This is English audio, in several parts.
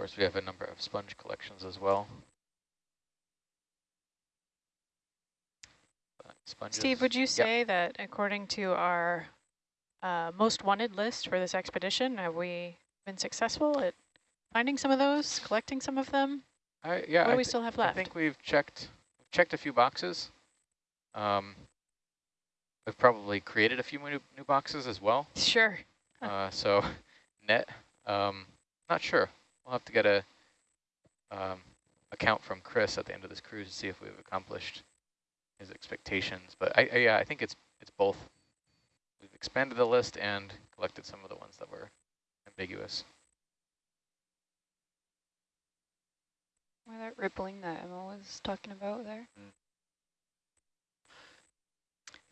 course, we have a number of sponge collections as well. Sponges. Steve, would you say yep. that according to our uh, most wanted list for this expedition, have we been successful at finding some of those, collecting some of them? I, yeah, what do we still have left? I think we've checked checked a few boxes. Um, we've probably created a few new, new boxes as well. Sure. Uh, so net, um, not sure. We'll have to get a um, account from Chris at the end of this cruise to see if we've accomplished his expectations. But I, I, yeah, I think it's it's both. We've expanded the list and collected some of the ones that were ambiguous. Why that rippling that Emma was talking about there? Mm.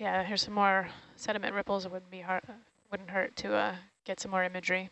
Yeah, here's some more sediment ripples. It wouldn't be hard, wouldn't hurt to uh, get some more imagery.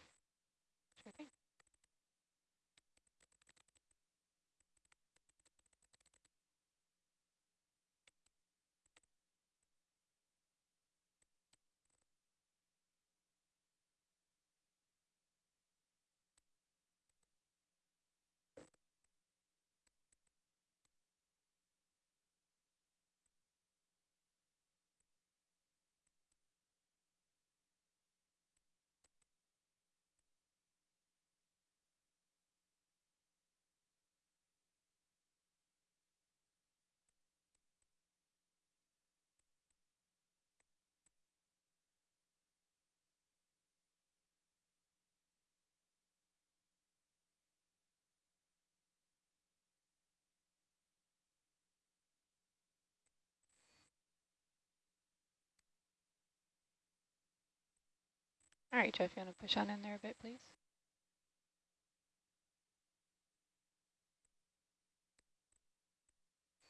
All right, Jeff, you want to push on in there a bit, please?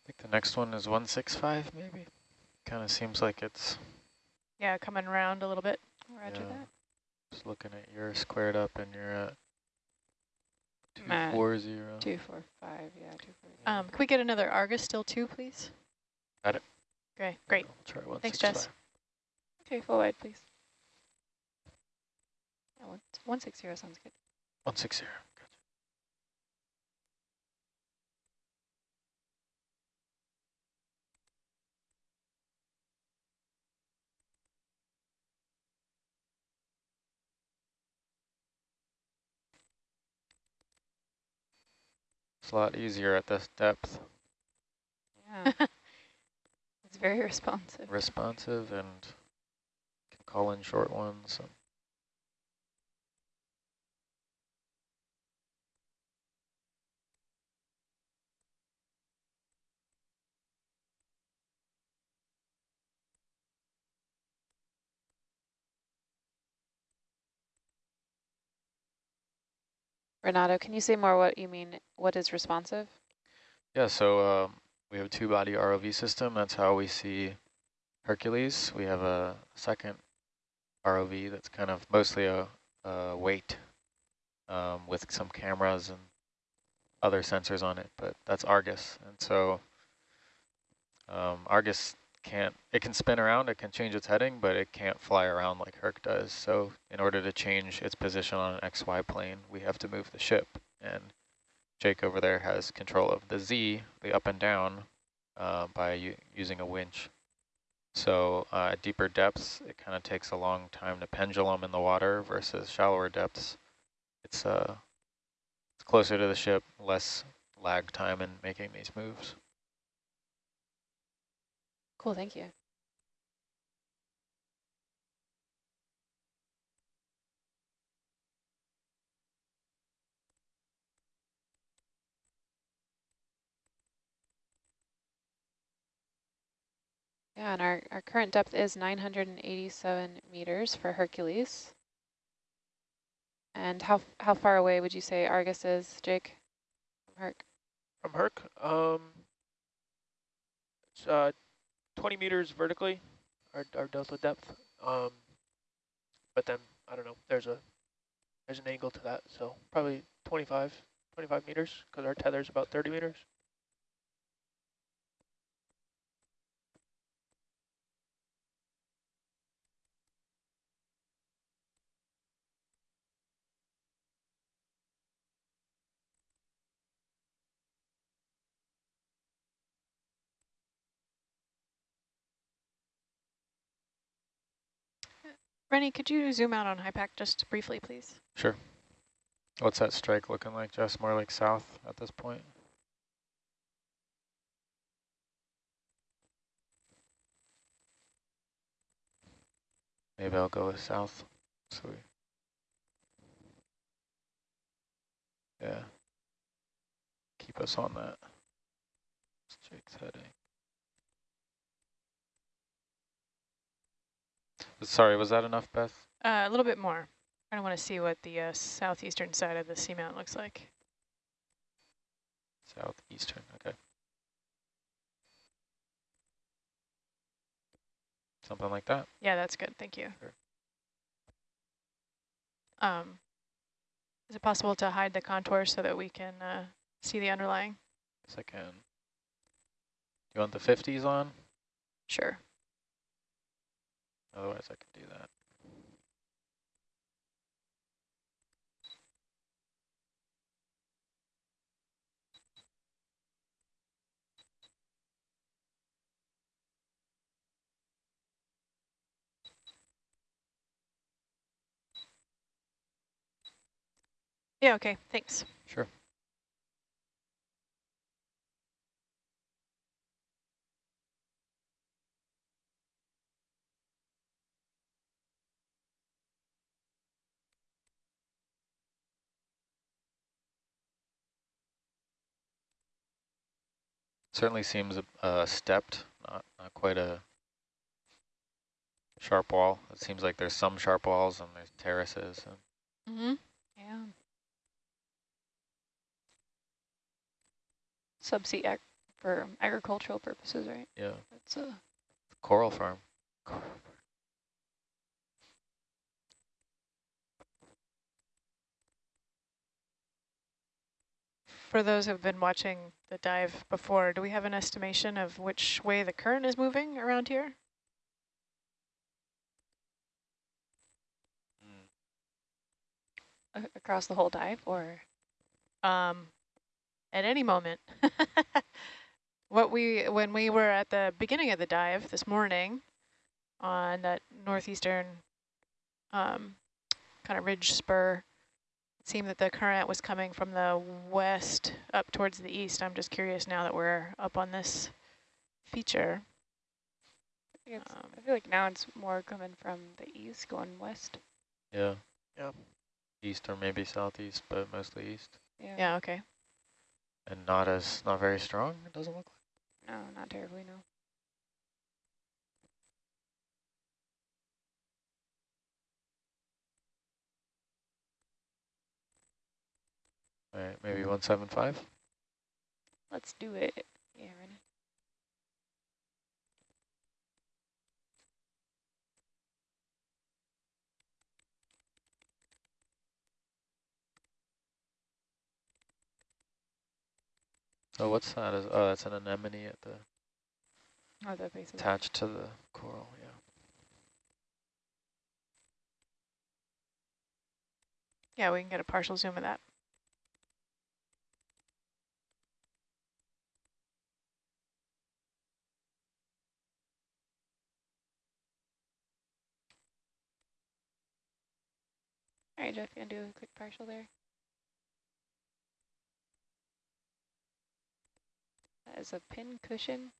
I think the next one is 165 maybe. Kind of seems like it's... Yeah, coming around a little bit. Roger yeah. that. Just looking at your squared up and you're at 240. 245, yeah, 240. Um, can we get another Argus still too, please? Got it. Okay, great. Try Thanks, Jess. Okay, full wide, please. 160 sounds good. 160. It's a lot easier at this depth. Yeah. it's very responsive. Responsive and can call in short ones. Renato, can you say more what you mean, what is responsive? Yeah, so uh, we have a two-body ROV system. That's how we see Hercules. We have a second ROV that's kind of mostly a, a weight um, with some cameras and other sensors on it, but that's Argus. And so um, Argus can't, it can spin around, it can change its heading, but it can't fly around like Herc does. So in order to change its position on an XY plane, we have to move the ship. And Jake over there has control of the Z, the up and down, uh, by using a winch. So uh, at deeper depths, it kind of takes a long time to pendulum in the water versus shallower depths. It's, uh, it's closer to the ship, less lag time in making these moves. Cool, thank you. Yeah, and our, our current depth is 987 meters for Hercules. And how how far away would you say Argus is, Jake, from Herc? From Herc? Um, it's uh, 20 meters vertically, our, our delta depth. Um, but then, I don't know, there's a there's an angle to that, so probably 25, 25 meters, because our tether is about 30 meters. Rennie, could you zoom out on HYPACK just briefly, please? Sure. What's that strike looking like, Jess? More like south at this point? Maybe I'll go with south. So we, yeah. Keep us on that. Strike's heading. Sorry, was that enough, Beth? Uh, a little bit more. I want to see what the uh, southeastern side of the seamount looks like. Southeastern, okay. Something like that. Yeah, that's good. Thank you. Sure. Um, is it possible to hide the contour so that we can uh, see the underlying? Yes, I can. You want the 50s on? Sure. Otherwise, I can do that. Yeah, okay, thanks. Sure. Certainly seems uh, stepped, not, not quite a sharp wall. It seems like there's some sharp walls and there's terraces. And Mm-hmm. Yeah. Subsea ag for agricultural purposes, right? yeah, That's a coral farm. For those who've been watching the dive before, do we have an estimation of which way the current is moving around here? across the whole dive, or um, at any moment. what we when we were at the beginning of the dive this morning on that northeastern um, kind of ridge spur, seemed that the current was coming from the west up towards the east. I'm just curious now that we're up on this feature. I, think it's, Um, I feel like now it's more coming from the east, going west. Yeah. Yeah. East or maybe southeast, but mostly east. Yeah. Yeah, okay. And not as, not very strong, it doesn't look like. No, not terribly. No. All right, maybe 175? Let's do it. Yeah, Rennie. Oh, what's that? Is, oh, that's an anemone at the, Oh, attached to the coral, yeah. Yeah, we can get a partial zoom of that. All right, Jeff, you gonna do a quick partial there? That is a pin cushion.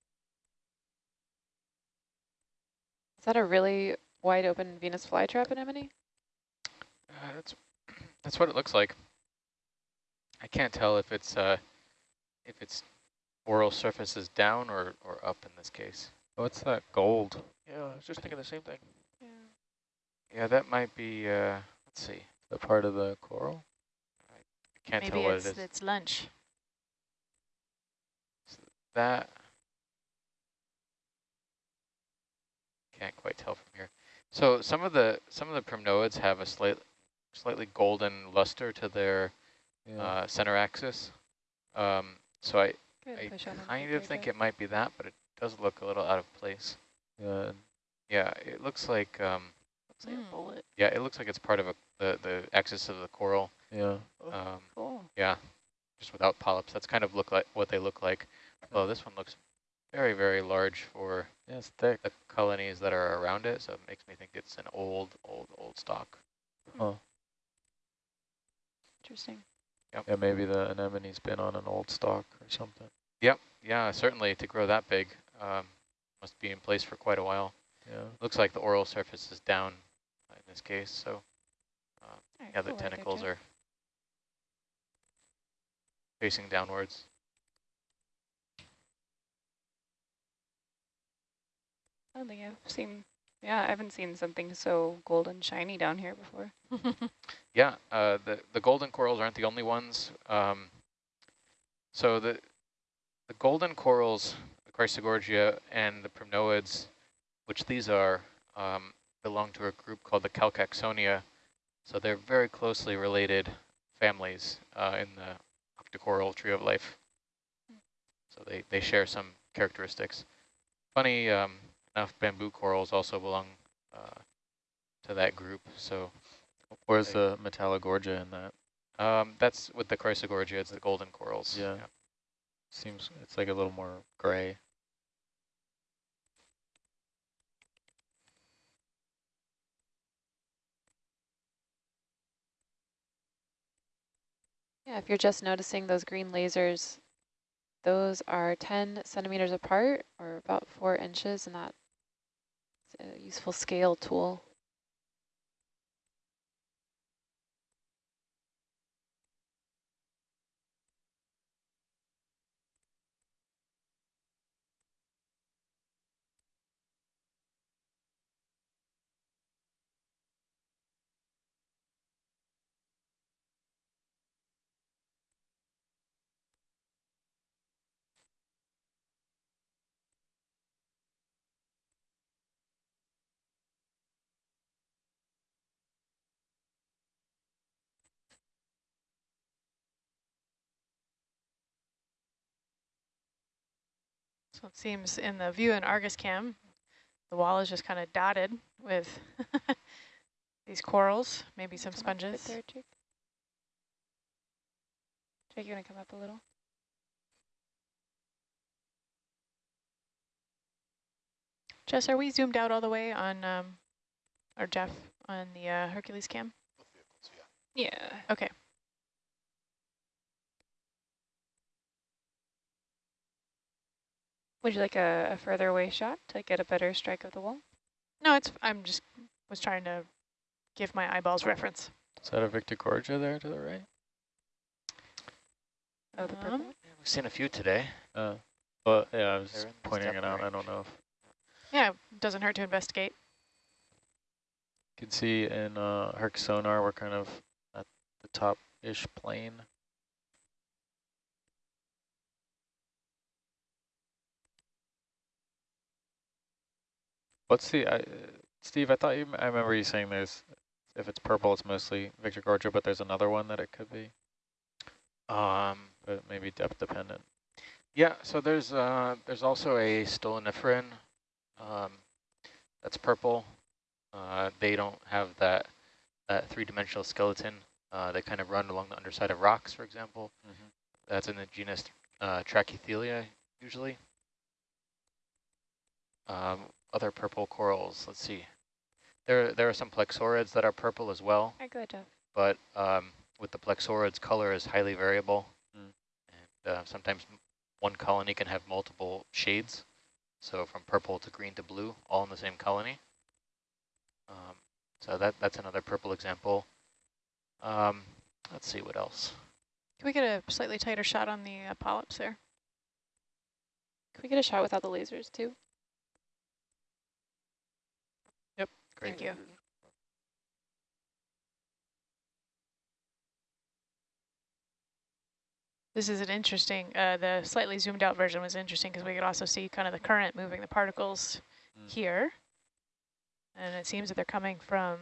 Is that a really wide open Venus flytrap anemone? Uh, that's that's what it looks like. I can't tell if it's uh if its oral surface is down or or up in this case. What's that gold? Yeah, I was just thinking the same thing. Yeah. Yeah, that might be. Uh, let's see. The part of the coral? I can't Maybe tell what it's, it is. it's lunch. That can't quite tell from here. So some of the some of the primnoids have a slight slightly golden luster to their Yeah. uh, center axis. Um, so I Go ahead and I kind of think it might be that, but it does look a little out of place. yeah. Yeah, it looks like um, looks like Mm. a bullet. yeah, it looks like it's part of a, the the axis of the coral. Yeah. Um, Cool. yeah, just without polyps. That's kind of look like what they look like. Although this one looks very very large for Yeah, it's thick. the colonies that are around it, so it makes me think it's an old, old, old stock. Huh. Interesting. Yeah, maybe the anemone's been on an old stock or something. Yep, yeah, certainly to grow that big, um, must be in place for quite a while. Yeah. Looks like the oral surface is down in this case, so uh, Alright, yeah, the cool right there, tentacles are facing downwards. I don't think I've seen, yeah, I haven't seen something so golden shiny down here before. Yeah, uh, the the golden corals aren't the only ones. Um, so the the golden corals, the Chrysogorgia and the primnoids, which these are, um, belong to a group called the Calcaxonia. So they're very closely related families uh, in the octocoral tree of life. So they, they share some characteristics. Funny um, enough, bamboo corals also belong uh, to that group. So Where's They- the Metallogorgia in that? um, that's with the Chrysogorgia, it's the golden corals. Yeah. Seems it's like a little more gray. Yeah, if you're just noticing those green lasers, those are 10 centimeters apart or about four inches, and that's a uh, useful scale tool. So it seems in the view in Argus cam, the wall is just kind of dotted with these corals, maybe some Come up sponges. There, Jake. Jake, you want to come up a little? Jess, are we zoomed out all the way on, um, or Jeff, on the uh, Hercules cam? Vehicles, yeah. Yeah. Okay. Would you like a, a further away shot to get a better strike of the wall? No, it's, I'm just, was trying to give my eyeballs reference. Is that a Victorgorgia there to the right? Oh, the purple Um. We've seen a few today. Uh, but yeah, I was They're in the pointing it out. I don't know if Yeah, doesn't hurt to investigate. you can see in uh, Herc sonar we're kind of at the top-ish plane. What's the, I, uh, Steve, I thought you, I remember you saying there's, if it's purple, it's mostly Victorgorgia, but there's another one that it could be, Um, but maybe depth dependent. yeah, so there's uh, there's also a stoloniferan um, that's purple. Uh, they don't have that that three-dimensional skeleton. Uh, they kind of run along the underside of rocks, for example. Mhm. That's in the genus uh, Trachythelia, usually. Um, other purple corals, let's see. There, there are some plexaurids that are purple as well. Hi, go ahead, Jeff. but um, with the plexaurids, color is highly variable. Mm. And uh, sometimes one colony can have multiple shades. So from purple to green to blue, all in the same colony. Um, so that that's another purple example. Um, let's see what else. Can we get a slightly tighter shot on the uh, polyps there? Can we get a shot without the lasers, too? Thank you. This is an interesting, uh, the slightly zoomed out version was interesting because we could also see kind of the current moving the particles Mm. here. And it seems that they're coming from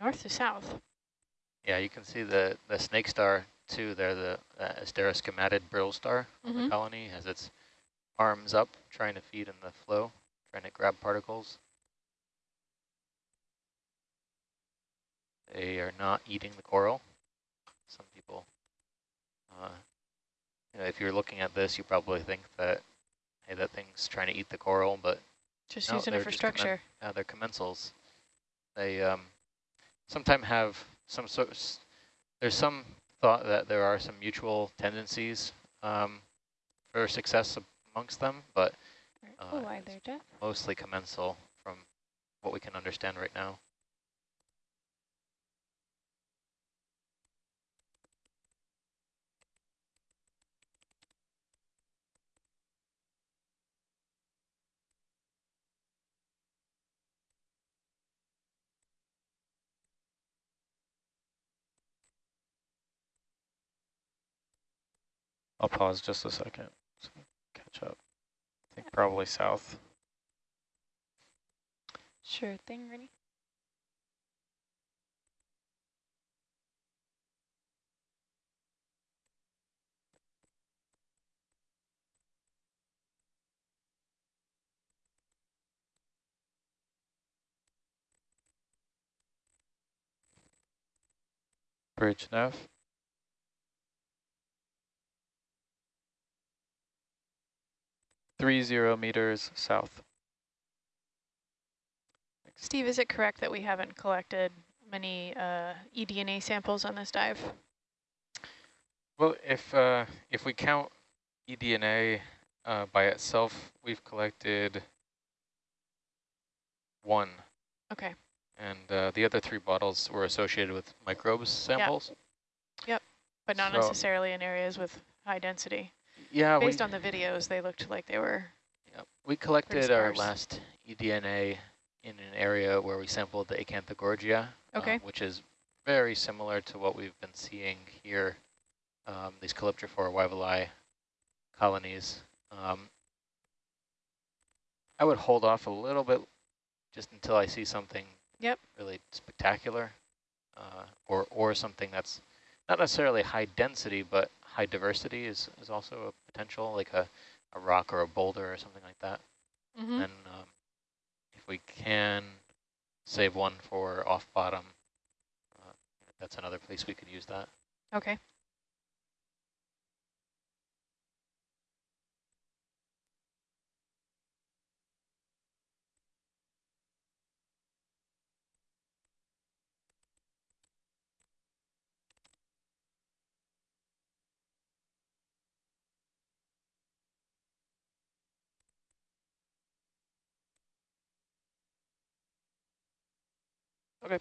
north to south. Yeah, you can see the, the snake star too there, the uh, asteroschematid brittle star of the Mhm. colony has its arms up trying to feed in the flow, trying to grab particles. They are not eating the coral. Some people, uh, you know, if you're looking at this, you probably think that, hey, that thing's trying to eat the coral, but Just No, using it for structure. uh, they're commensals. They um, sometimes have some sort. s- There's some thought that there are some mutual tendencies um, for success amongst them, but Oh, Uh, Jeff? mostly commensal from what we can understand right now. I'll pause just a second. So catch up. I think probably south. Sure thing, Rennie. Bridge nav. Three zero meters south. Steve, is it correct that we haven't collected many uh, eDNA samples on this dive? Well, if uh, if we count eDNA uh, by itself, we've collected one, Okay. and uh, the other three bottles were associated with microbes samples. Yep. But not So- necessarily in areas with high density. Yeah, Based we, on the videos, they looked like they were. yeah, we collected our last eDNA in an area where we sampled the Acanthogorgia, Okay. um, which is very similar to what we've been seeing here, um, these Calyptrophora wyvillei colonies. Um, I would hold off a little bit just until I see something Yep. really spectacular uh, or, or something that's not necessarily high density, but high diversity is, is also a potential, like a, a rock or a boulder or something like that. Mm -hmm. And um, if we can save one for off bottom, uh, that's another place we could use that. Okay. Okay.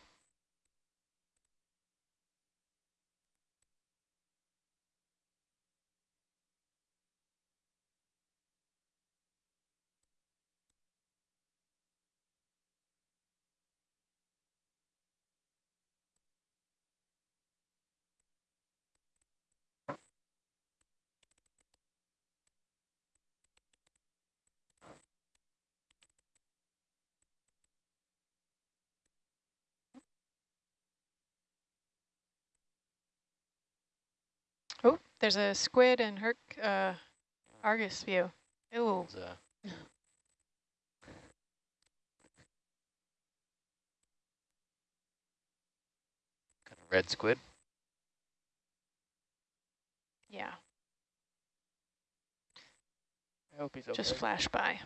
Oh, there's a squid in Herc uh, Argus view. Ooh. It's, uh, kind of red squid. Yeah, I hope he's okay. just flash by.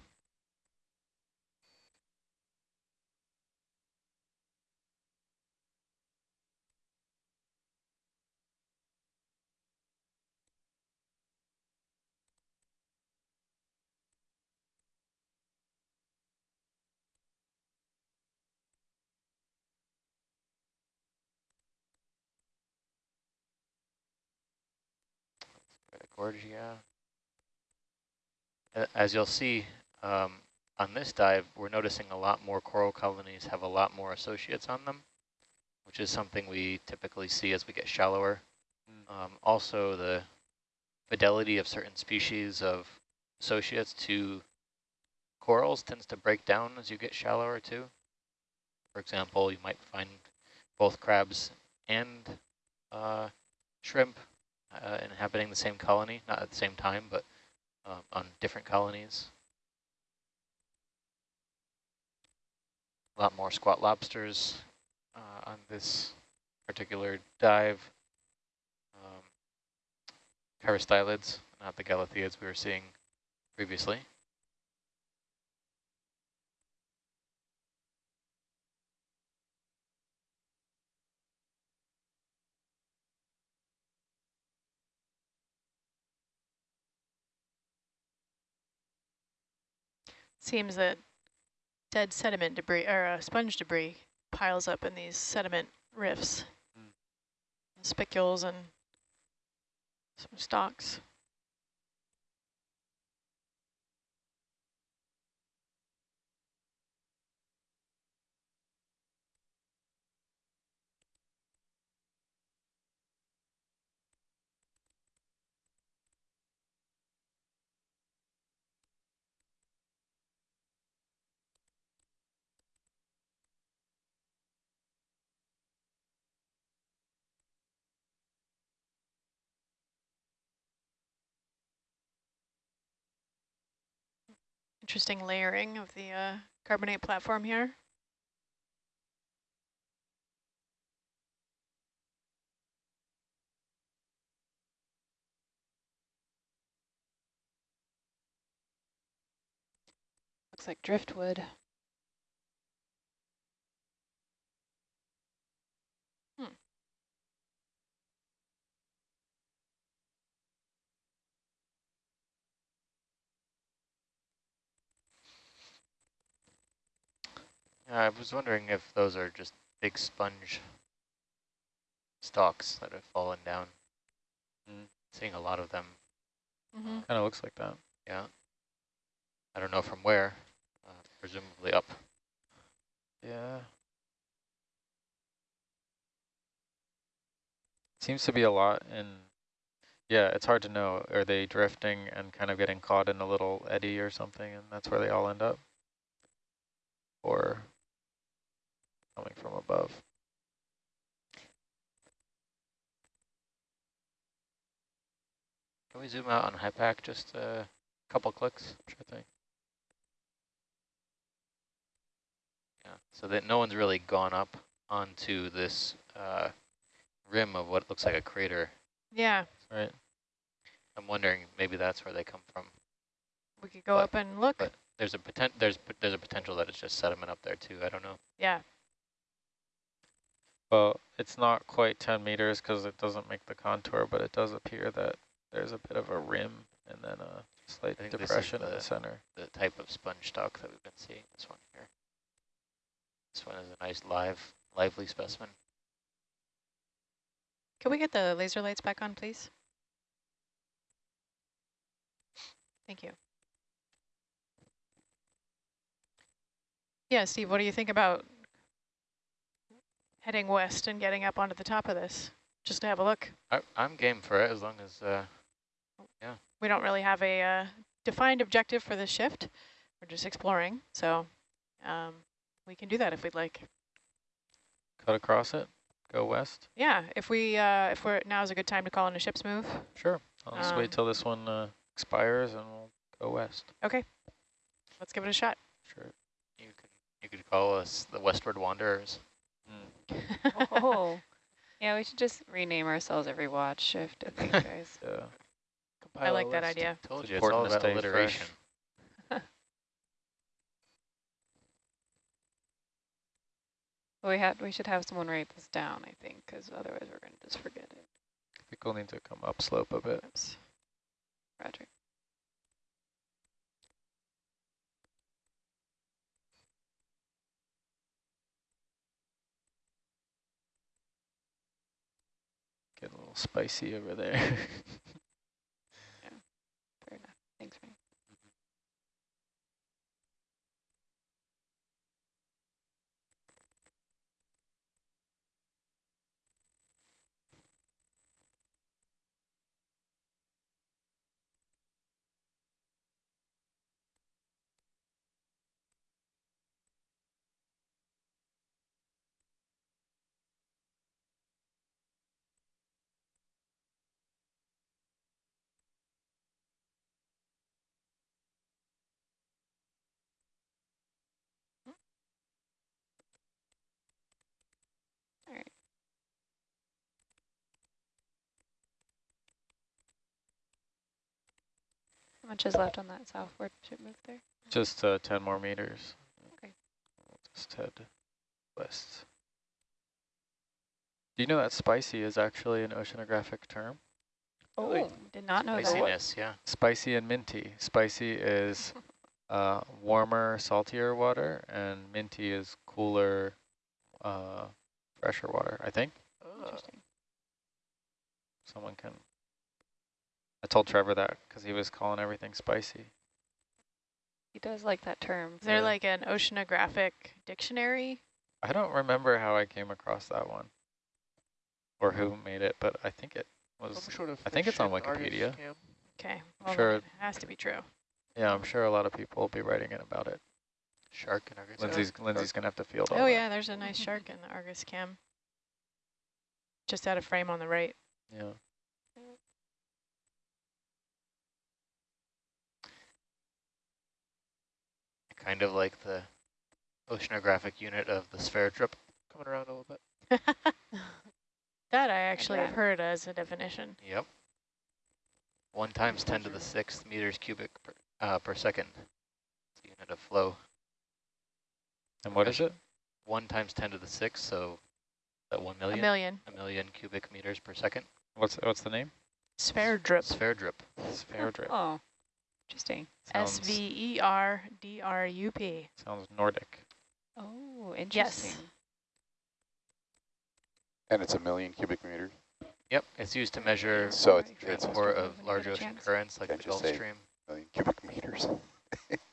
Uh, As you'll see um, on this dive, we're noticing a lot more coral colonies have a lot more associates on them, which is something we typically see as we get shallower. Um, also, the fidelity of certain species of associates to corals tends to break down as you get shallower too. For example, you might find both crabs and uh, shrimp uh, inhabiting the same colony, not at the same time, but um, on different colonies. A lot more squat lobsters uh, on this particular dive. Um, not the Galatheids we were seeing previously. Seems that dead sediment debris or uh, sponge debris piles up in these sediment rifts. Mm. Spicules and some stalks. Interesting layering of the uh, carbonate platform here. Looks like driftwood. I was wondering if those are just big sponge stalks that have fallen down. Mm. Seeing a lot of them. Mm -hmm. Kind of looks like that. Yeah. I don't know from where, uh, presumably up. Yeah. Seems to be a lot in, yeah, it's hard to know. Are they drifting and kind of getting caught in a little eddy or something and that's where they all end up? Or coming from above? Can we zoom out on HYPACK just a couple clicks? Sure thing. Yeah, so that no one's really gone up onto this uh, rim of what looks like a crater. Yeah. Right. I'm wondering maybe that's where they come from. We could go But- up and look. but- There's a potent there's there's a potential that it's just sediment up there too. I don't know. yeah. Well, it's not quite 10 meters because it doesn't make the contour, but it does appear that there's a bit of a rim and then a slight I think depression in the- the center. The type of sponge stock that we've been seeing. This one here. This one is a nice live lively specimen. Can we get the laser lights back on, please? Thank you. Yeah, Steve, what do you think about heading west and getting up onto the top of this, just to have a look? I, I'm game for it as long as uh, We don't really have a uh, defined objective for this shift. We're just exploring, so um, we can do that if we'd like. Cut across it, go west. Yeah, if we uh, if we're now's a good time to call in a ship's move. Sure. I'll just Um, wait till this one uh, expires and we'll go west. Okay, let's give it a shot. Sure. you could you could call us the Westward Wanderers. Oh, yeah, we should just rename ourselves every watch shift, I think, guys. Yeah. I Compile a like that list. idea. Told It's you it's all important to about stay alliteration. fresh. we had we should have someone write this down, I think, because otherwise we're going to just forget it. I think we'll need to come upslope a bit. Oops. Roger. Spicy over there. Fair enough. Thanks, Frank. All right. How much is left on that southward ship move there? Just uh, 10 more meters. Okay. We'll just head west. Do you know that spicy is actually an oceanographic term? Oh, Really? did not know that. Spiciness, yeah. Spicy and minty. Spicy is uh, warmer, saltier water, and minty is cooler, uh, fresher water, I think. Interesting. Someone can. I told Trevor that because he was calling everything spicy. He does like that term. Is there Yeah. like an oceanographic dictionary? I don't remember how I came across that one or who hmm. made it, but I think it was. sort of I think it's on fish and Argus Wikipedia. Okay, well, Sure. it has to be true. Yeah, I'm sure a lot of people will be writing it about it. Shark in Argus. Lindsay's Lindsay's gonna have to field all Oh that. yeah, there's a nice shark in the Argus cam. Just out of frame on the right. Yeah. Kind of like the oceanographic unit of the Sverdrup. Coming around a little bit. that I actually have heard as a definition. Yep. One times 10 to the sixth meters cubic per, uh, per second. It's a unit of flow. And what is it? One times 10 to the sixth, so that one A million? million. A million cubic meters per second. What's what's the name? Sverdrup. Sphere drip. Sverdrup. Oh, interesting. S Sounds, V E R D R U P. sounds Nordic. Oh, interesting. Yes. And it's a million cubic meters. Yep, it's used to measure So it's, it's a transport of large ocean chance. currents like Can't the Gulf Stream. million cubic meters.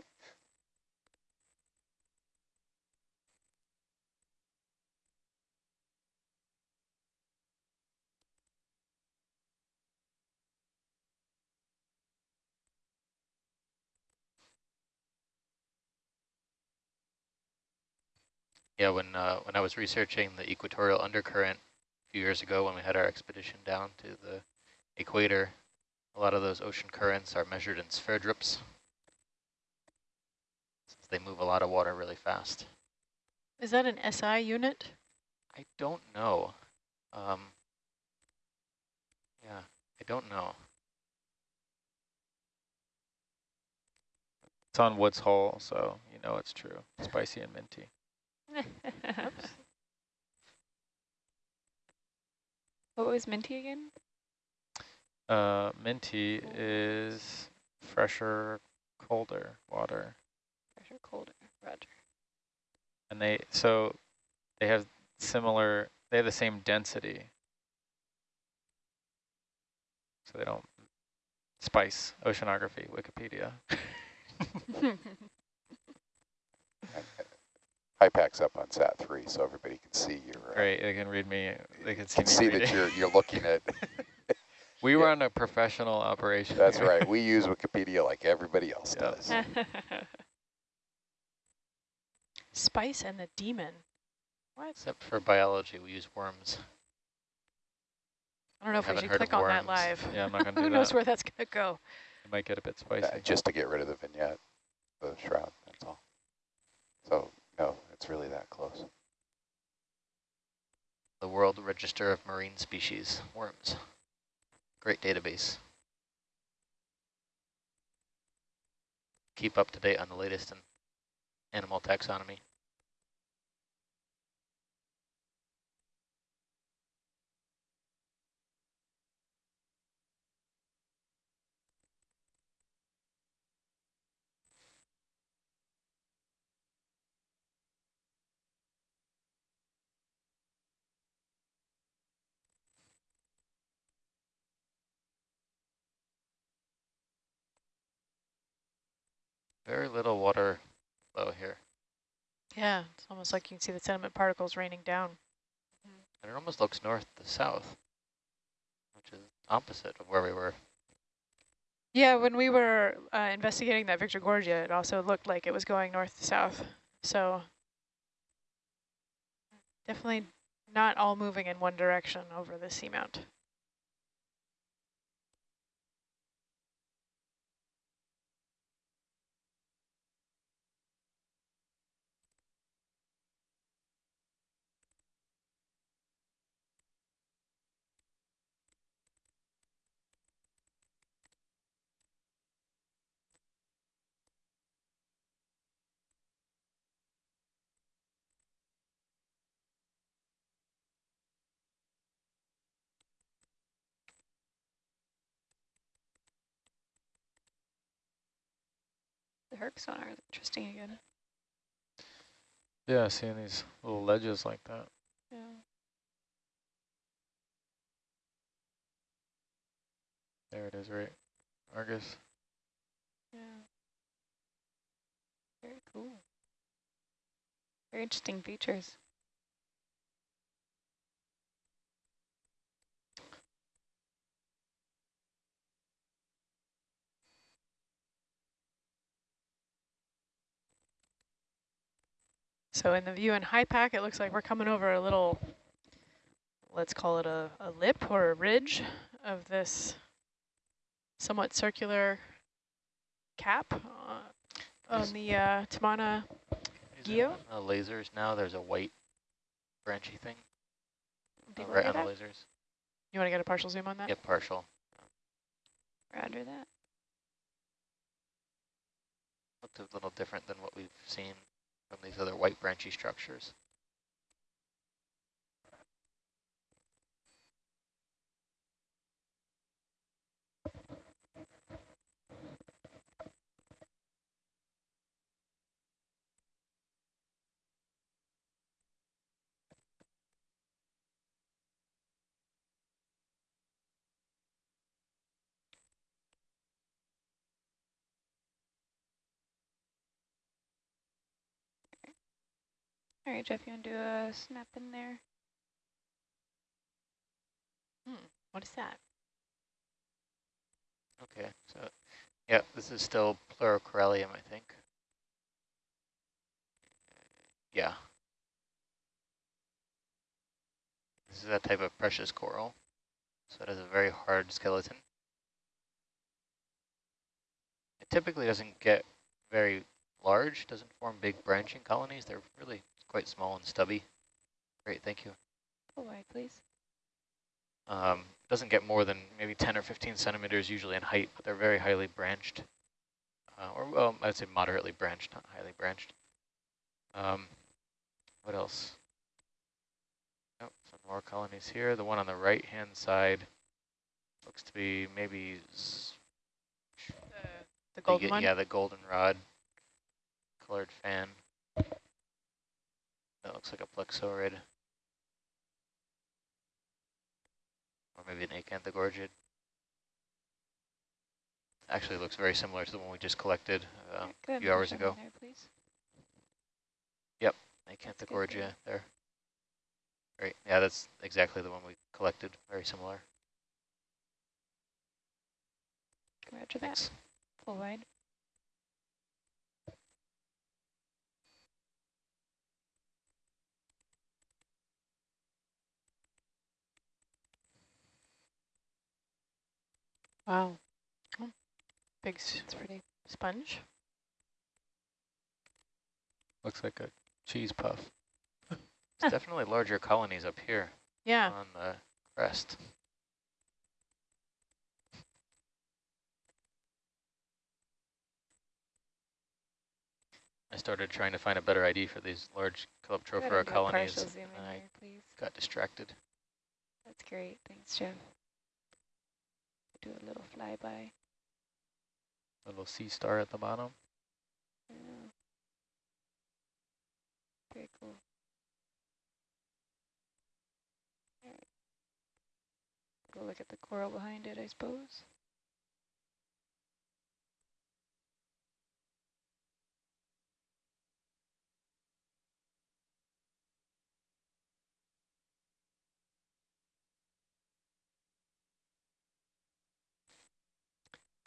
Yeah, when uh, when I was researching the equatorial undercurrent a few years ago when we had our expedition down to the equator, a lot of those ocean currents are measured in Sverdrups. Since they move a lot of water really fast. Is that an SI unit? I don't know. Um, yeah, I don't know. It's on Woods Hole, so you know it's true. Spicy and minty. What was minty again? Uh, minty is fresher, colder water, Pressure colder. Roger. and they so they have similar. They have the same density, so they don't spice oceanography. Wikipedia. HYPACK's up on SAT three, so everybody can see you. Uh, Great, they can read me. They can see Can me. see reading. that you're you're looking at. we yeah. run a professional operation. That's here. right. We use Wikipedia like everybody else Yeah. does. Spice and the demon. What? Except for biology, we use worms. I don't know if we should click on that live. Yeah, I'm not gonna do Who do knows where that's gonna go? It might get a bit spicy. Uh, just to get rid of the vignette, the shroud. That's all. So no, it's really that close. The World Register of Marine Species, worms. Great database. Keep up to date on the latest in animal taxonomy. Very little water flow here. Yeah, it's almost like you can see the sediment particles raining down. And it almost looks north to south, which is opposite of where we were. Yeah, when we were uh, investigating that Victorgorgia, it also looked like it was going north to south. So definitely not all moving in one direction over the seamount. Herc sonar is interesting again. Yeah, seeing these little ledges like that. Yeah. There it is, right? Argus. Yeah. Very cool. Very interesting features. So in the view in HYPACK, it looks like we're coming over a little, let's call it a, a lip or a ridge of this somewhat circular cap uh, on the uh, Tamana guyot. Uh, lasers now, there's a white branchy thing uh, right on to the lasers. You want to get a partial zoom on that? Yep, partial. Roger that. Looked a little different than what we've seen from these other white branchy structures. All right, Jeff, you want to do a snap in there? Hmm, what is that? Okay, so yeah, this is still Pleurocorallium, I think. Yeah. This is a type of precious coral, so it has a very hard skeleton. It typically doesn't get very large, doesn't form big branching colonies. They're really quite small and stubby. Great, thank you. Full wide, please. Um, doesn't get more than maybe 10 or 15 centimeters usually in height, but they're very highly branched. Uh, or, well, I'd say moderately branched, not highly branched. Um, what else? Oh, some more colonies here. The one on the right-hand side looks to be maybe The, the golden the, one? Yeah, the goldenrod colored fan. That looks like a plexaurid. Or maybe an acanthogorgid. Actually looks very similar to the one we just collected uh, Alright, good. few hours ago. There, please. acanthogorgia there. Great, yeah, that's exactly the one we collected, very similar. Roger that. Thanks. Full wide. Wow, Big s- that's pretty. sponge. Looks like a cheese puff. It's definitely larger colonies up here Yeah. on the crest. I started trying to find a better ID for these large Go Calyptrophora and do a colonies, partial zoom in and I there, please. got distracted. That's great. Thanks, Jeff. Do a little flyby. A little sea star at the bottom. Yeah. Very cool. Alright. Go look at the coral behind it, I suppose.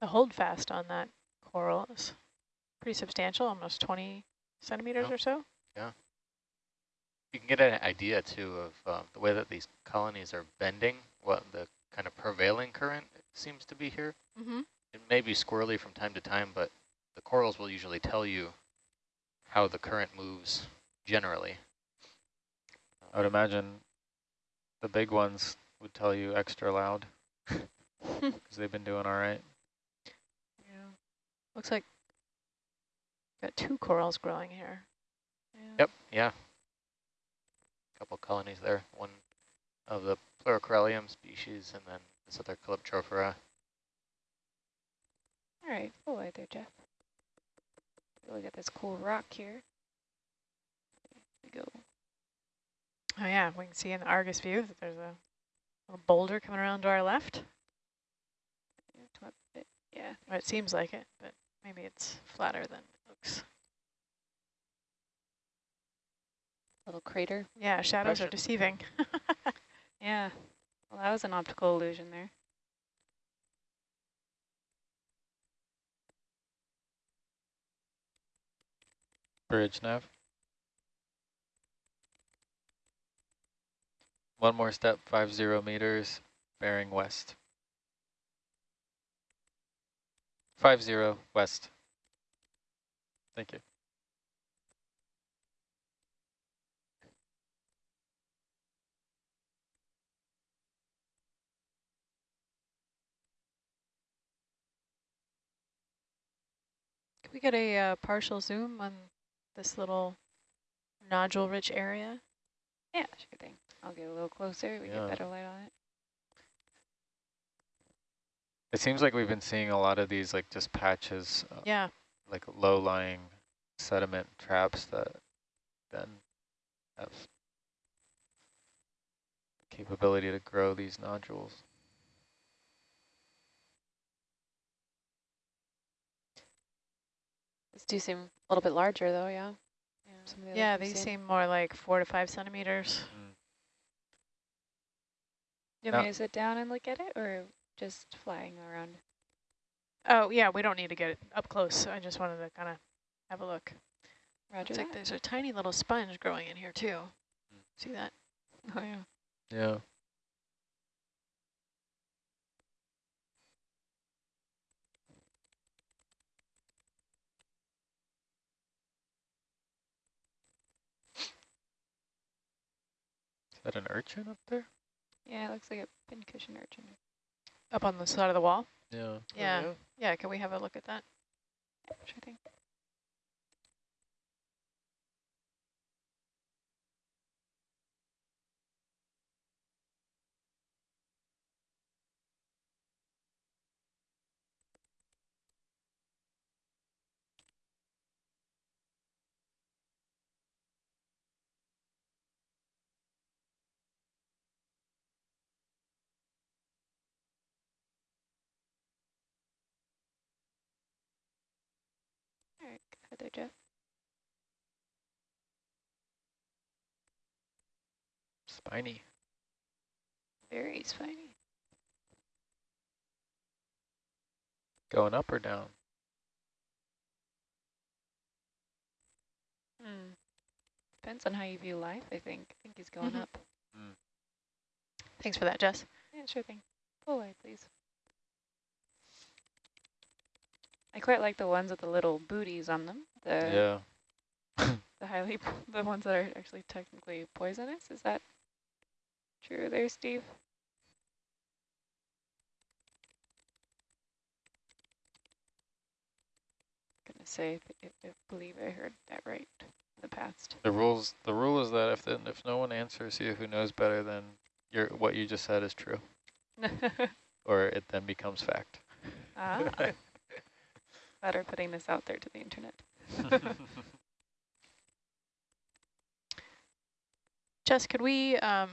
The holdfast on that coral is pretty substantial, almost 20 centimeters Oh. or so. Yeah. You can get an idea too of uh, the way that these colonies are bending, what the kind of prevailing current seems to be here. Mm-hmm. It may be squirrely from time to time, but the corals will usually tell you how the current moves generally. I would imagine the big ones would tell you extra loud because they've been doing all right. Yeah. Looks like got two corals growing here. Yeah. Yep, yeah. Couple colonies there, one of the Pleurocorallium species and then this other Calyptrophora. All right, oh, full wide there, Jeff. Look at this cool rock here. There we go. Oh yeah, we can see in the Argus view that there's a little boulder coming around to our left. Yeah, come up a bit. Yeah. Or it seems like it, but maybe it's flatter than it looks. Little crater. Yeah, shadows are deceiving. Yeah. Well, that was an optical illusion there. Bridge nav. One more step, five zero meters, bearing west. Five zero west. Thank you. Can we get a uh, partial zoom on this little nodule-rich area? Yeah, sure thing. I'll get a little closer. We Yeah. get better light on it. It seems like we've been seeing a lot of these like just patches, uh, Yeah, like low-lying sediment traps that then have the capability to grow these nodules. These do seem a little bit larger though, yeah. Yeah. Some the yeah, these seen. seem more like four to five centimeters. You want me to sit down and look at it or just flying around? Oh yeah, we don't need to get up close. I just wanted to kind of have a look. Roger Looks like there's a tiny little sponge growing in here too. See that? Oh, yeah. Yeah. Is that an urchin up there? Yeah, it looks like a pincushion urchin. Up on the side of the wall? Yeah. Yeah. Oh, yeah. Yeah, can we have a look at that? Yeah, sure thing. Jeff. Spiny. Very spiny. Going up or down? Hmm. Depends on how you view life, I think. I think he's going Mhm. up. Thanks for that, Jess. Yeah, sure thing. Pull away, please. I quite like the ones with the little booties on them. The yeah. the highly the ones that are actually technically poisonous. Is that true there, Steve? Gonna say if, if, believe I heard that right in the past. The rules. The rule is that if then if no one answers you who knows better, then your what you just said is true, or it then becomes fact. ah, better putting this out there to the internet. Jess, could we um,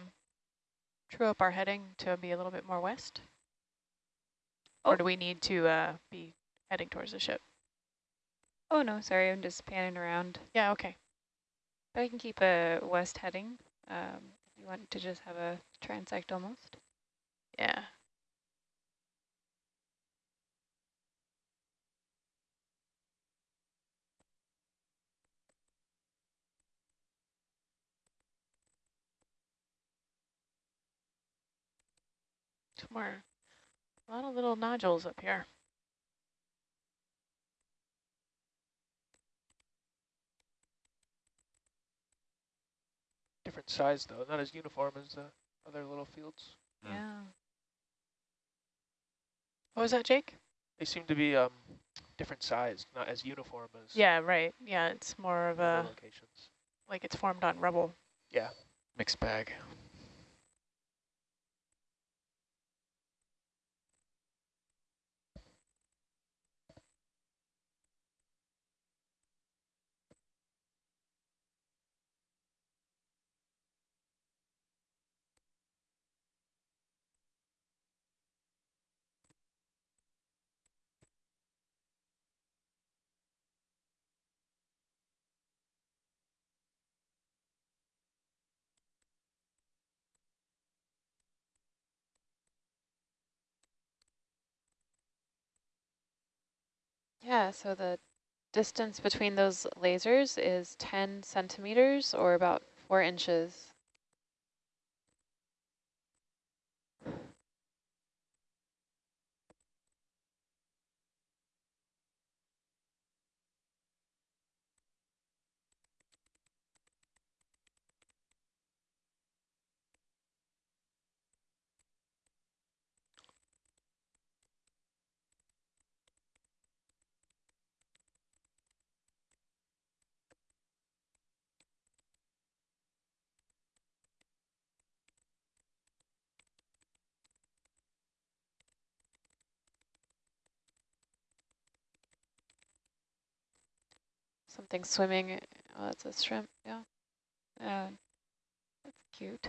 true up our heading to be a little bit more west? Oh. Or do we need to uh, be heading towards the ship? Oh no, sorry, I'm just panning around. Yeah, okay. But I can keep a west heading. Um, if you want to just have a transect almost. Yeah. Somewhere, a lot of little nodules up here. Different size though, not as uniform as the other little fields. Mm. Yeah. What was that, Jake? They seem to be um, different sized, not as uniform as Yeah, right. Yeah, it's more of a, locations. like it's formed on rubble. Yeah. Mixed bag. Yeah, so the distance between those lasers is 10 centimeters or about four inches. Something swimming. Oh, that's a shrimp. Yeah. Uh, that's cute.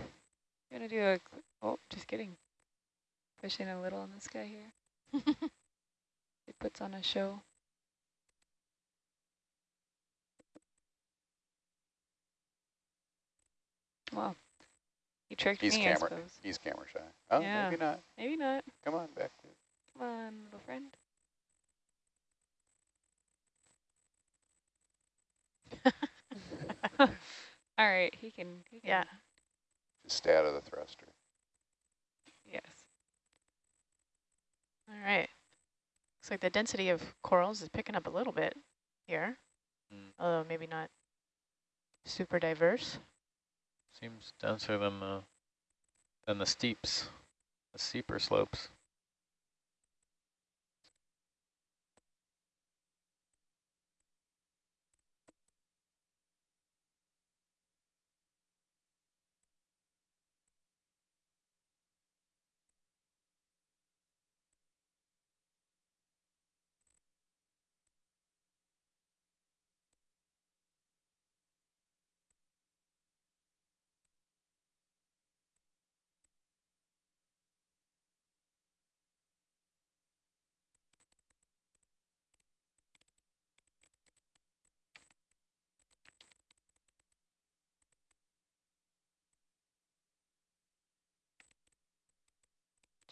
Gonna do a, oh, just kidding. Pushing a little in the sky here. It puts on a show. Well, you tricked He's me, camera. He's camera shy. Oh, Yeah. maybe not. Maybe not. Come on back. To Come on, little friend. All right, he can. He can Yeah. Just stay out of the thruster. Yes. All right. Looks like the density of corals is picking up a little bit here, Mm. although maybe not super diverse. Seems denser than the than the steeps, the steeper slopes.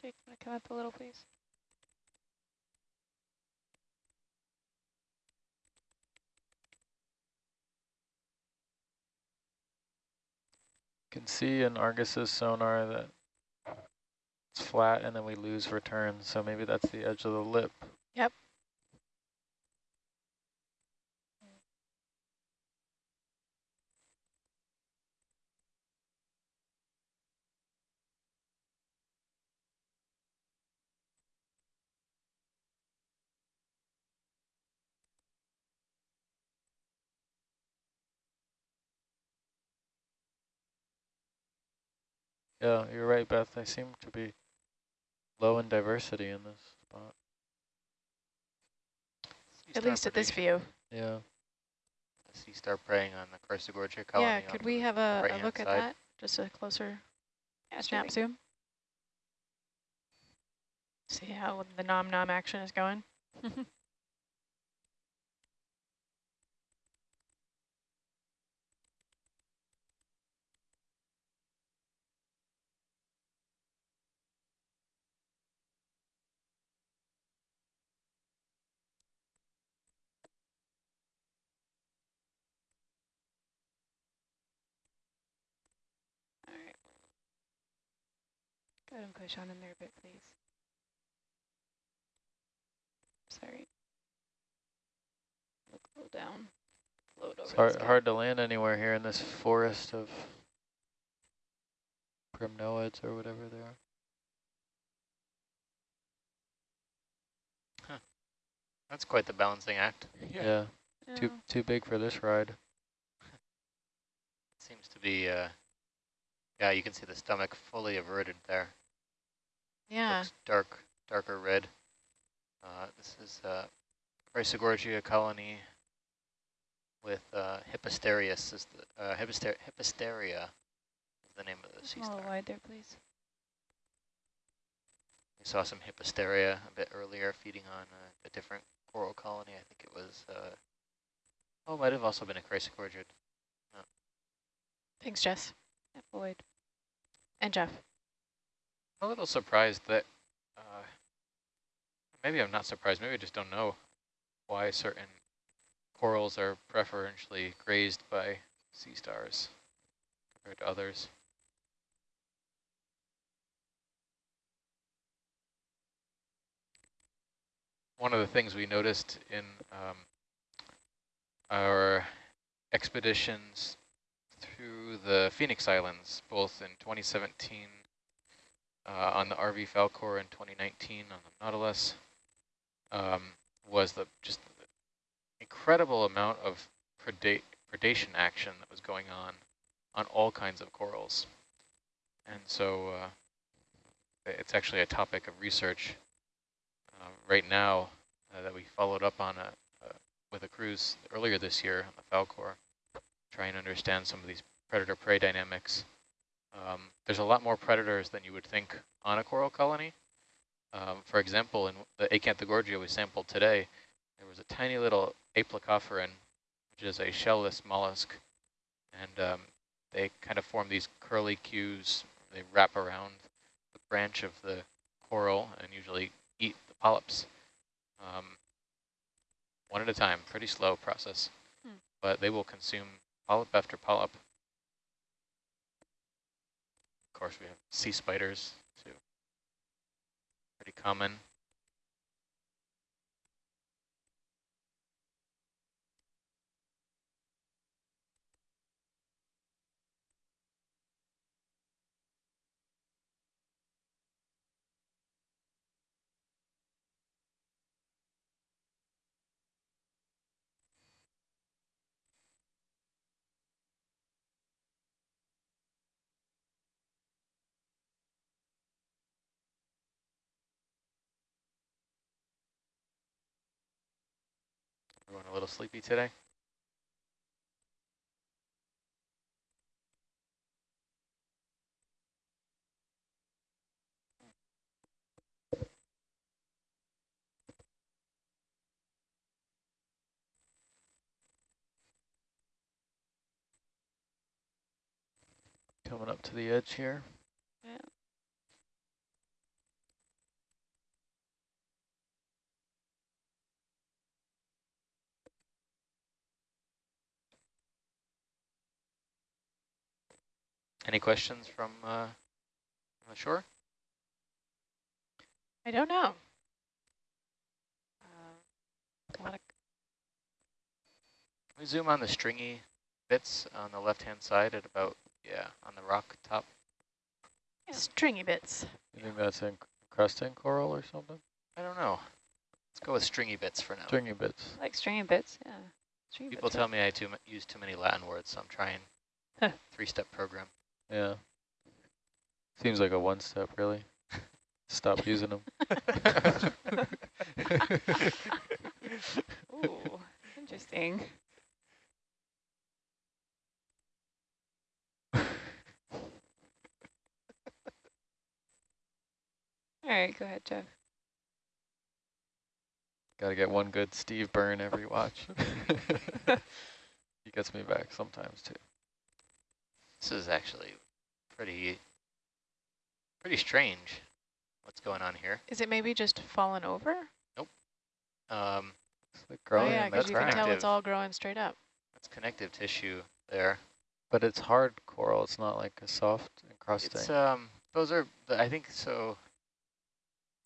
Jake, wanna come up a little, please? You can see in Argus's sonar that it's flat and then we lose return, so maybe that's the edge of the lip. Yeah, you're right, Beth. They seem to be low in diversity in this spot. At least at this view. Yeah. Sea star preying on the Chrysogorgia colony. Yeah, could we have a, a right-hand look at that? Just a closer Yeah, snap sure. zoom? See how the nom nom action is going? All right. Go him and push on in there a bit, please. Sorry. Look low down. Float over It's the hard, hard to land anywhere here in this forest of primnoids or whatever they are. Huh. That's quite the balancing act. Yeah. Too Yeah. too big for this ride. Seems to be, uh, yeah, you can see the stomach fully averted there. Yeah. Looks dark, darker red. Uh, this is uh, Chrysogorgia colony with uh, Hipposterius is the uh, Hipposter Hippasteria is the name of the sea a star. wide there, please. We saw some Hippasteria a bit earlier feeding on uh, a different coral colony. I think it was, uh, oh, it might have also been a Chrysogorgia. Thanks, Jess. Yeah, Boyd. And Jeff. I'm a little surprised that, uh, maybe I'm not surprised, maybe I just don't know. why certain corals are preferentially grazed by sea stars compared to others. One of the things we noticed in um, our expeditions through the Phoenix Islands, both in 2017 uh, on the RV Falkor in 2019 on the Nautilus, um, was the just the incredible amount of preda predation action that was going on on all kinds of corals. And so uh, it's actually a topic of research uh, right now uh, that we followed up on a, with a cruise earlier this year on the Falkor, trying to understand some of these predator-prey dynamics. Um, there's a lot more predators than you would think on a coral colony. Um, for example, in the Acanthogorgia we sampled today, there was a tiny little Aplacophoran, which is a shellless mollusk, and um, they kind of form these curly cues. They wrap around the branch of the coral and usually eat the polyps. Um, one at a time, pretty slow process, hmm. but they will consume polyp after polyp. Of course, we have sea spiders too, pretty common. Everyone a little sleepy today? Coming up to the edge here. Yeah. Any questions from uh, the shore? I don't know. Uh, we zoom on the stringy bits on the left-hand side at about, yeah, on the rock top. Yeah. Stringy bits. You think that's encrusting coral or something? I don't know. Let's go with stringy bits for now. Stringy bits. Like stringy bits, yeah. Stringy People bits tell me I too use too many Latin words, so I'm trying three-step program. Yeah. Seems like a one step, really. Stop using them. Ooh, interesting. All right, go ahead, Jeff. Got to get one good Steve burn every watch. he gets me back sometimes, too. This is actually pretty, pretty strange what's going on here. Is it maybe just fallen over? Nope. Um, like growing. Oh yeah, because you can tell it's all growing straight up. It's connective tissue there. But it's hard coral. It's not like a soft encrusting. It's, um, those are, I think so.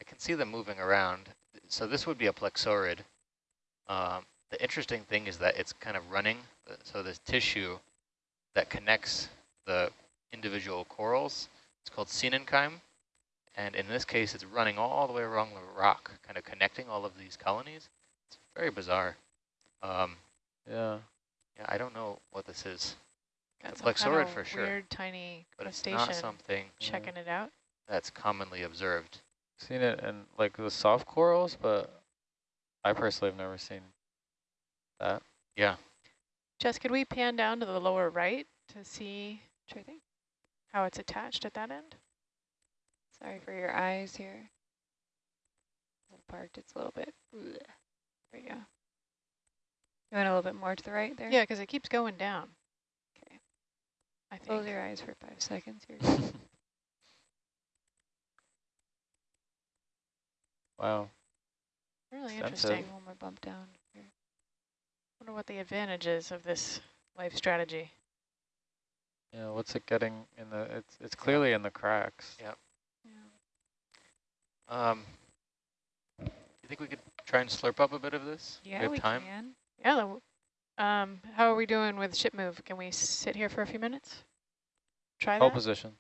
I can see them moving around. So this would be a plexaurid. Um, the interesting thing is that it's kind of running. So this tissue that connects the individual corals. It's called coenenchyme. And in this case, it's running all the way along the rock, kind of connecting all of these colonies. It's very bizarre. Um, yeah. Yeah, I don't know what this is. That's a plexaurid for sure. Weird tiny but it's not something checking it out. That's commonly observed. Seen it in like the soft corals, but I personally have never seen that. Yeah. Jess, could we pan down to the lower right to see how it's attached at that end? Sorry for your eyes here. Parked, it's a little bit. There you go. You went a little bit more to the right there? Yeah, because it keeps going down. Okay. I think. Close your eyes for five seconds here. wow. Really Sensitive. interesting. One more bump down. Here. Wonder what the advantage is of this life strategy. Yeah, what's it getting in the, it's, it's clearly in the cracks. Yeah. Um, you think we could try and slurp up a bit of this? Yeah, we have we time. can. Yeah. the- Um, how are we doing with ship move? Can we sit here for a few minutes? Try Hold that? position.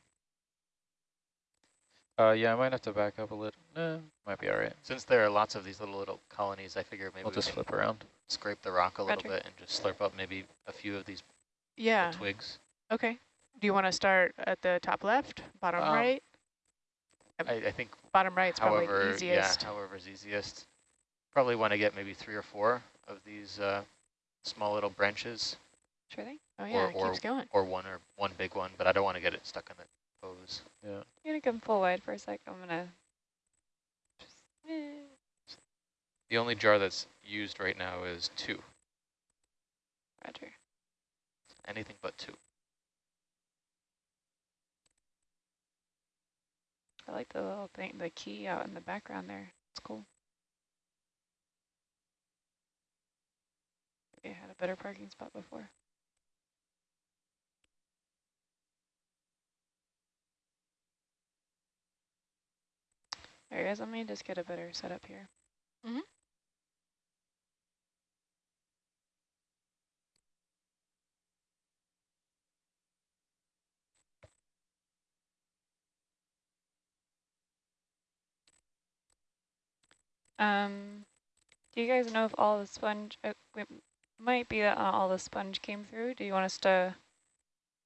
Uh, yeah, I might have to back up a little. No, might be all right. Since there are lots of these little little colonies, I figure maybe We'll we just can flip around. scrape the rock a little bit and just slurp up maybe a few of these Yeah. twigs. Okay. Do you want to start at the top left, bottom Um, right? I, I think Bottom right's probably however, the easiest. yeah, however's easiest. Probably want to get maybe three or four of these uh, small little branches, Sure thing. Oh yeah, or- it or- keeps going. or one or one big one, but I don't want to get it stuck in the hose. Yeah. You're gonna come full wide for a sec. I'm gonna just eh. The only jar that's used right now is two, Roger. anything but two. I like the little thing, the key out in the background there. It's cool. Maybe I had a better parking spot before. All right, guys, let me just get a better setup here. Mm-hmm. Um, do you guys know if all the sponge, uh, it might be that all the sponge came through. Do you want us to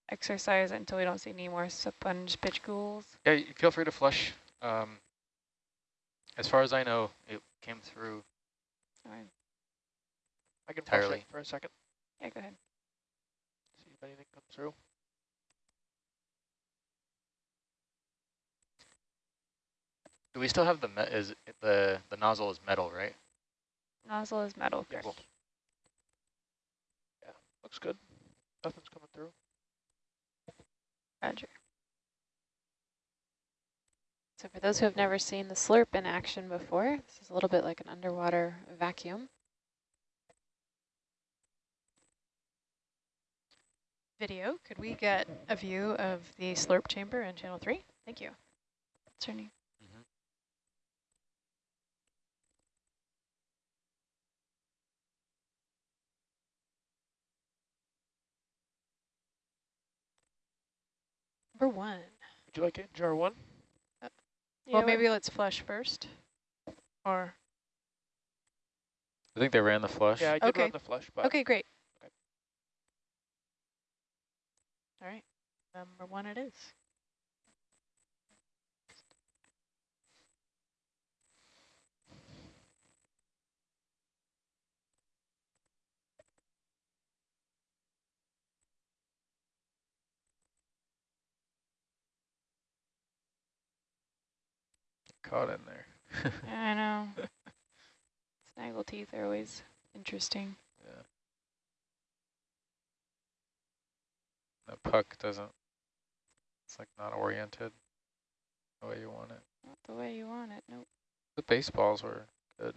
exercise until we don't see any more sponge pitch ghouls? Yeah, you feel free to flush. Um, as far as I know, it came through. All right. I can flush it for a second, Yeah, go ahead. see if anything comes through. Do we still have the me is it the the nozzle is metal, right? Nozzle is metal, Yes. correct? Yeah, looks good. Nothing's coming through. Roger. So for those who have never seen the slurp in action before, this is a little bit like an underwater vacuum. Video, could we get a view of the slurp chamber in channel three? Thank you. What's your name? Number one. Would you like it in jar one? Uh, well, Yeah, maybe let's flush first. Or, I think they ran the flush. Yeah, I did Okay. run the flush, but okay, great. Okay. All right, number one it is. Caught in there. I know. Snaggle teeth are always interesting. yeah. The puck doesn't, it's like not oriented the way you want it. Not the way you want it. Nope. The baseballs were good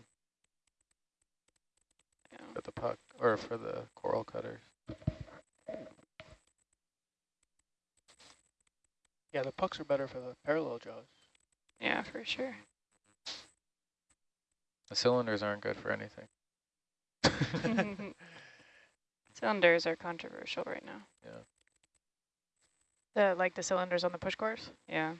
Yeah. for the puck, or for the coral cutters. yeah, the pucks are better for the parallel jaws. Yeah, for sure. The cylinders aren't good for anything. Cylinders are controversial right now. Yeah. The like the cylinders on the push course? Yeah.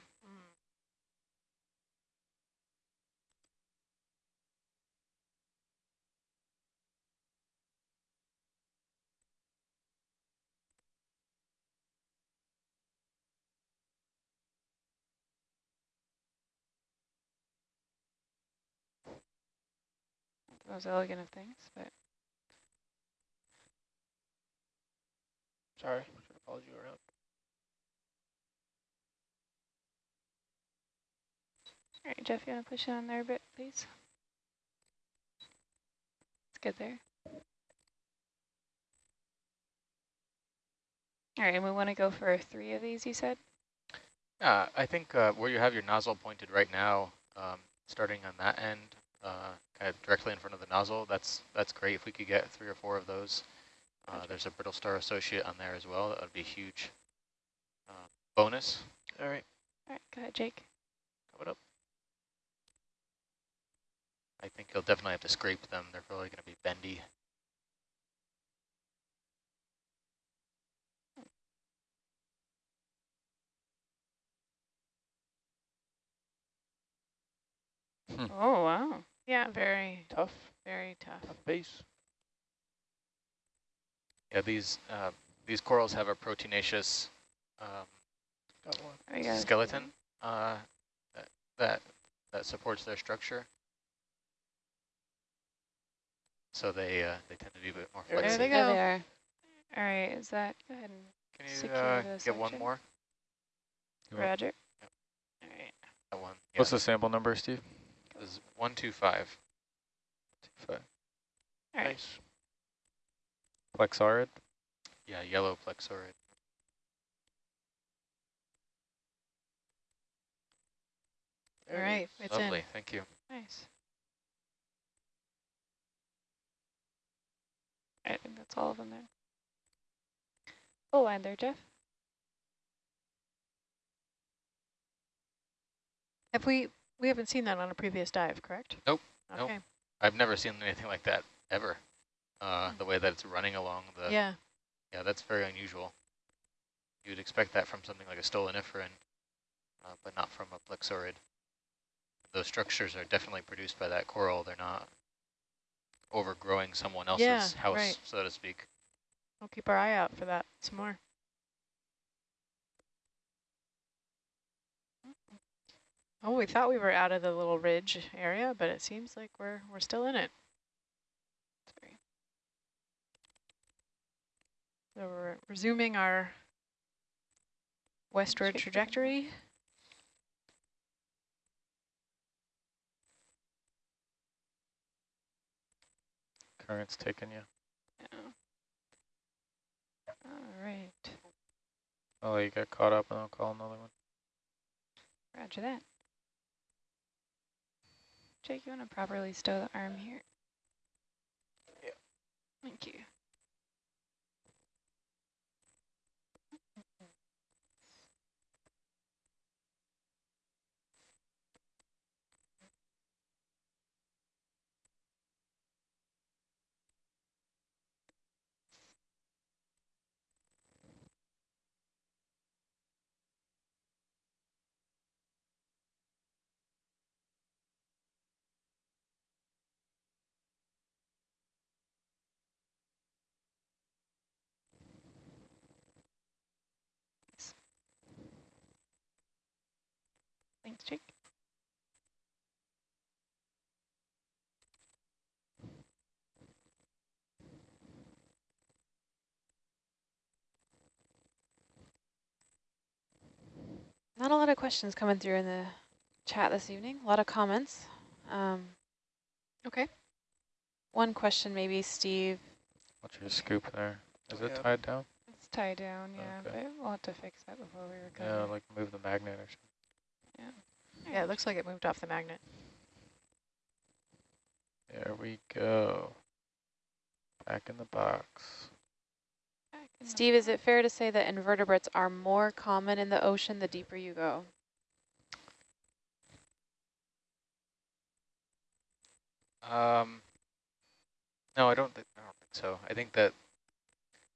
Most elegant of things, but Sorry, should have followed you around. all right, Jeff, you want to push it on there a bit, please? It's good there. All right, and we want to go for three of these, you said? Yeah, I think uh, where you have your nozzle pointed right now, um, starting on that end, uh, kind of directly in front of the nozzle. That's that's great if we could get three or four of those. Uh, there's a brittle star associate on there as well. That would be a huge uh, bonus. All right, All right, go ahead, Jake. coming up. I think you'll definitely have to scrape them. They're probably going to be bendy. Oh, wow. Yeah, very, Tough, very tough. tough base. Yeah, these uh, these corals have a proteinaceous um, Got one. There we go. skeleton uh, that- that that supports their structure. So they uh, they tend to be a bit more flexible. There they flexible. they There they are. All right, is that, go ahead and Can you Secure uh, the get one more? Roger. Yep. All right. That one. Yeah, What's the sample number, Steve? This is one two five. Five. All right. Nice. Plexaurid? Yeah, yellow plexaurid. All There it right, is. it's Lovely, in. thank you. Nice. I think that's all of them there. Oh, Full line there, Jeff. Have we, we haven't seen that on a previous dive, correct? Nope, nope. Okay, I've never seen anything like that ever. Uh, the way that it's running along the yeah, Yeah, that's very unusual. You'd expect that from something like a stoloniferan, uh, but not from a plexaurid. Those structures are definitely produced by that coral. They're not overgrowing someone else's Yeah, house, right. so to speak. we'll keep our eye out for that some more. Oh, we thought we were out of the little ridge area, but it seems like we're, we're still in it. Sorry. So we're resuming our westward trajectory. Current's taking you. Yeah. All right. I'll you got caught up and I'll call another one. Roger that. Jake, you want to properly stow the arm here? Yeah. Thank you. Thanks, Jake. Not a lot of questions coming through in the chat this evening. A lot of comments. Um, Okay. one question maybe, Steve. What's your scoop there? Is it Yeah. tied down? It's tied down, yeah, Okay. but we'll have to fix that before we recover. Yeah, like move the magnet or something. Yeah, it looks like it moved off the magnet. There we go. Back in the box. Back in the Steve, is it fair to say that invertebrates are more common in the ocean the deeper you go? Um, no, I don't think I don't think so. I think that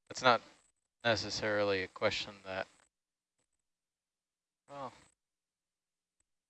that's not necessarily a question that. Well,